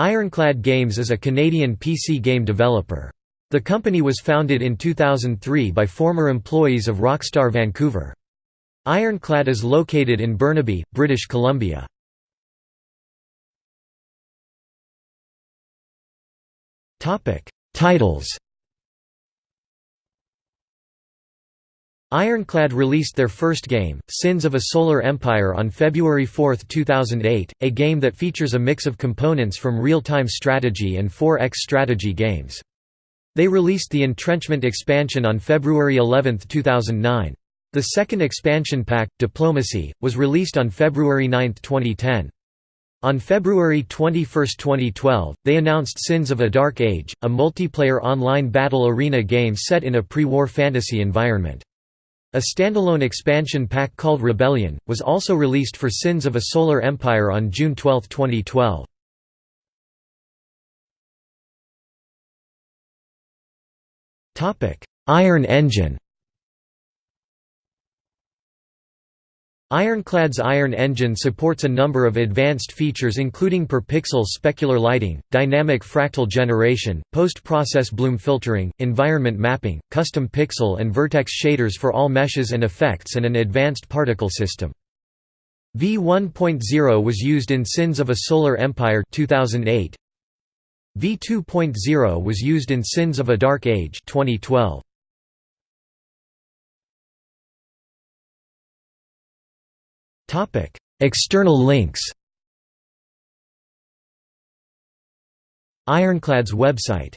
Ironclad Games is a Canadian PC game developer. The company was founded in 2003 by former employees of Rockstar Vancouver. Ironclad is located in Burnaby, British Columbia. Titles Ironclad released their first game, Sins of a Solar Empire on February 4, 2008, a game that features a mix of components from real-time strategy and 4X strategy games. They released the Entrenchment expansion on February 11, 2009. The second expansion pack, Diplomacy, was released on February 9, 2010. On February 21, 2012, they announced Sins of a Dark Age, a multiplayer online battle arena game set in a pre-war fantasy environment. A standalone expansion pack called Rebellion, was also released for Sins of a Solar Empire on June 12, 2012. Iron Engine Ironclad's Iron Engine supports a number of advanced features including per-pixel specular lighting, dynamic fractal generation, post-process bloom filtering, environment mapping, custom pixel and vertex shaders for all meshes and effects and an advanced particle system. V1.0 was used in Sins of a Solar Empire 2008. V2.0 was used in Sins of a Dark Age 2012. Topic: External links. Ironclad's website